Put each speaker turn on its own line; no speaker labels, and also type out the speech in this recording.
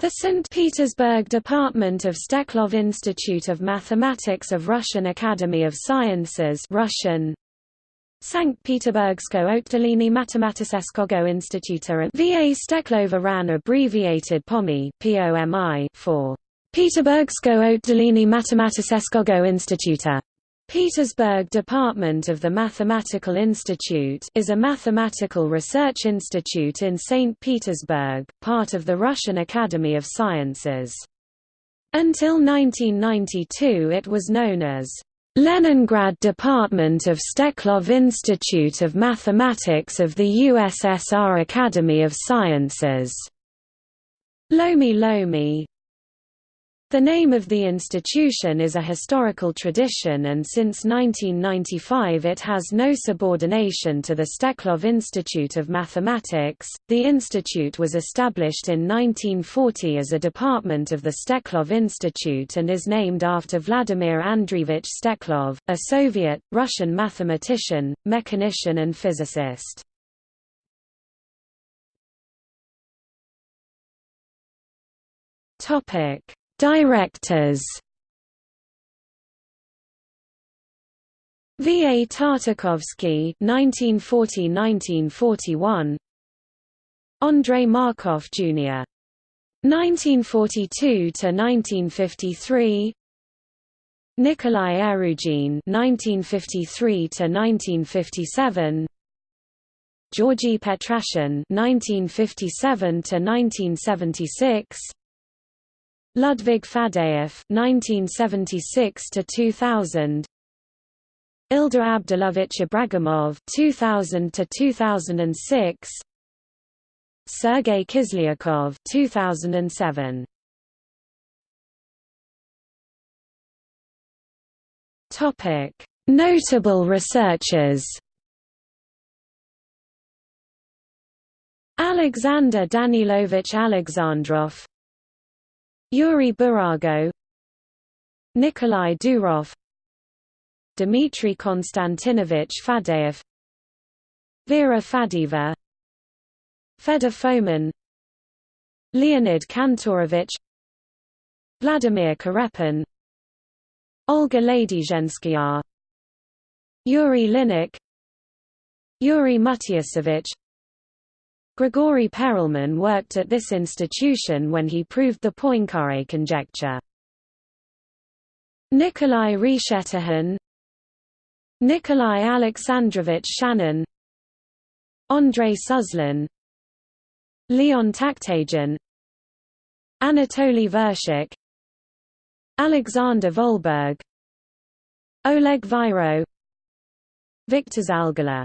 The St. Petersburg Department of Steklov Institute of Mathematics of Russian Academy of Sciences Russian Sankt Peterburgsko Otdelenie Matematiseskogo Instituta VA Steklova RAN abbreviated POMI, POMI for Peterburgsko Otdelenie Matematiseskogo Instituta. Petersburg Department of the Mathematical Institute is a mathematical research institute in St. Petersburg, part of the Russian Academy of Sciences. Until 1992 it was known as Leningrad Department of Steklov Institute of Mathematics of the USSR Academy of Sciences. Lomi Lomi, the name of the institution is a historical tradition and since 1995 it has no subordination to the Steklov Institute of Mathematics. The institute was established in 1940 as a department of the Steklov Institute and is named after Vladimir Andreevich Steklov, a Soviet, Russian mathematician, mechanician and physicist. Topic Directors V. A. Tartakovsky (1940–1941), Andrei Markov Jr. (1942–1953), Nikolai Erugin (1953–1957), Georgy Petrashen (1957–1976). Ludwig Faddeev (1976–2000), Ildar Abdulovich Ibragimov (2000–2006), Sergei Kislyakov (2007). Topic: Notable researchers. Alexander Danilovich Alexandrov Yuri Burago Nikolai Durov Dmitry Konstantinovich Faddeev Vera Faddeeva Fedor Fomin Leonid Kantorovich Vladimir Korepin Olga Ladyzhenskaya Yuri Linnik Yuri Matiyasevich Grigory Perelman worked at this institution when he proved the Poincare conjecture. Nikolai Reshetikhin Nikolai Alexandrovich Shanin Andrei Suslin Leon Takhtajan Anatoly Vershik Alexander Volberg Oleg Viro Victor Zalgaller